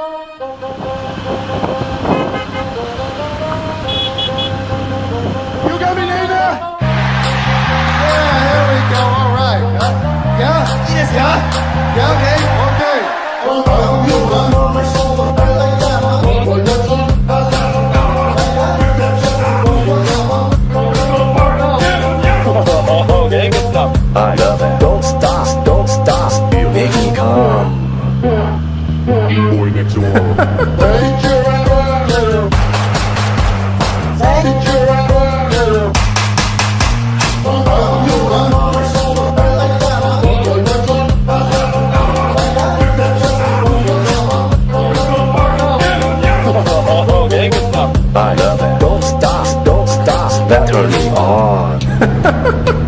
Música Boy next door. okay, good stuff. I love it. Don't stop, don't stop. That turn me on.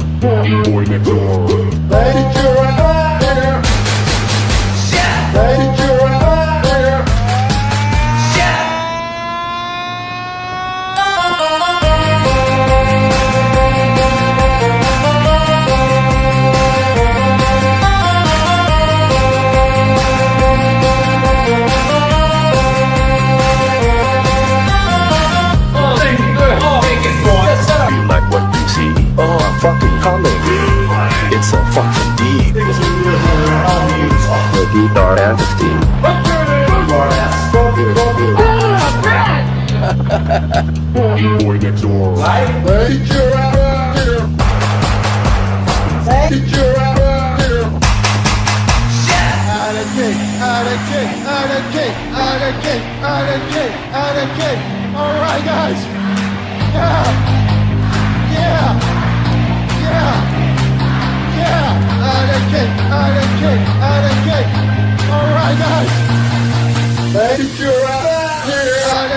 D-R-S-T. Boy next door. Out of cake, out of cake, out of cake, out of cake, out of cake, out of cake. All right, guys. Yeah. Yeah. Yeah. Yeah. Out of cake, out of cake.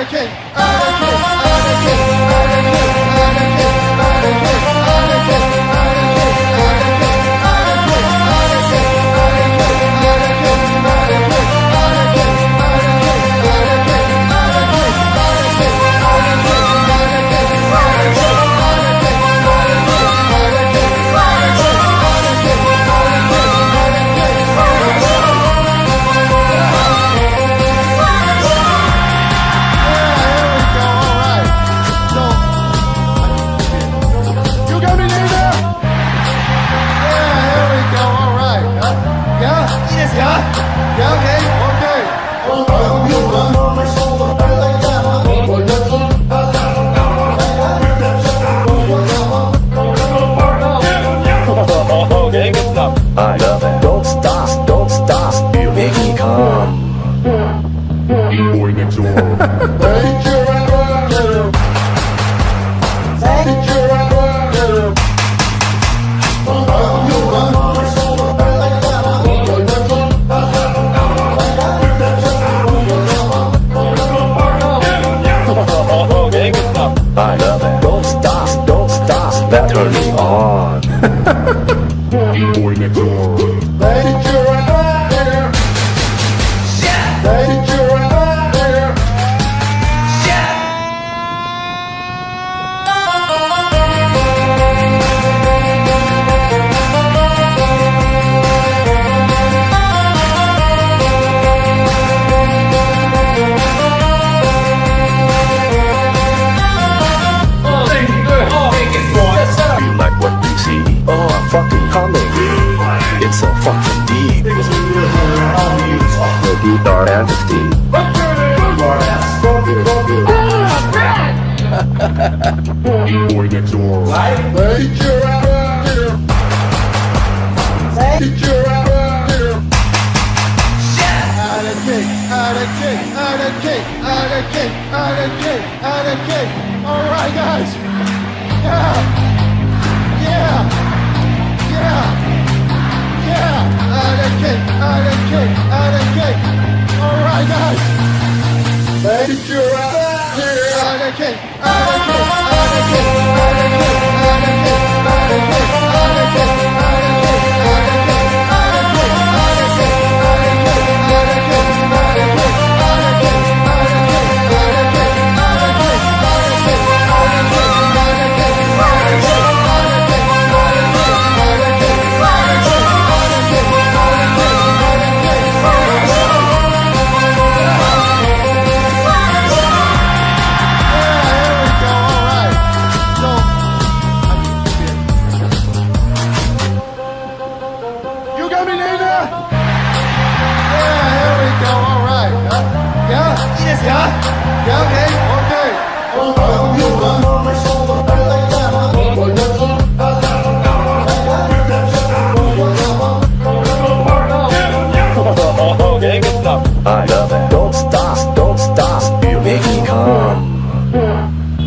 Okay. I love it. Don't stop, don't stop. You make me come. Boy next door. stuff. I love it. Don't stop, don't stop. That turn me on. Boy next door. Baby, you're a nightmare. Shit. Your out of here. Your out of here. Out of out of out of out of cake, out of cake, out of cake. All right, guys. Yeah.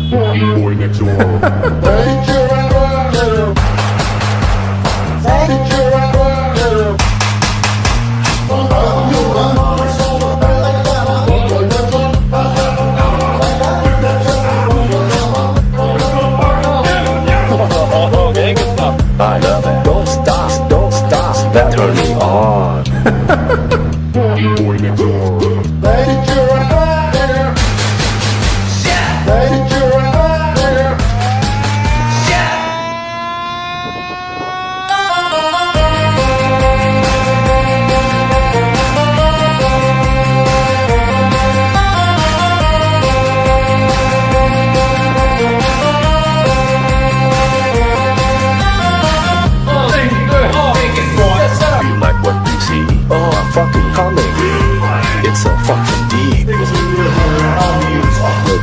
Boy next door.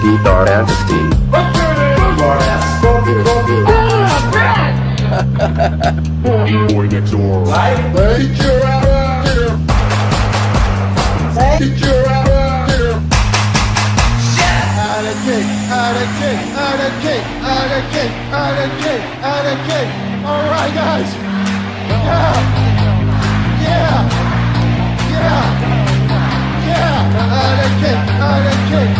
And the steam. Boy next door. Kick, out of kick, out of kick, out of kick, out of kick, out of kick. All right, guys. Yeah. Yeah. Yeah. Yeah. Out of kick, out of kick,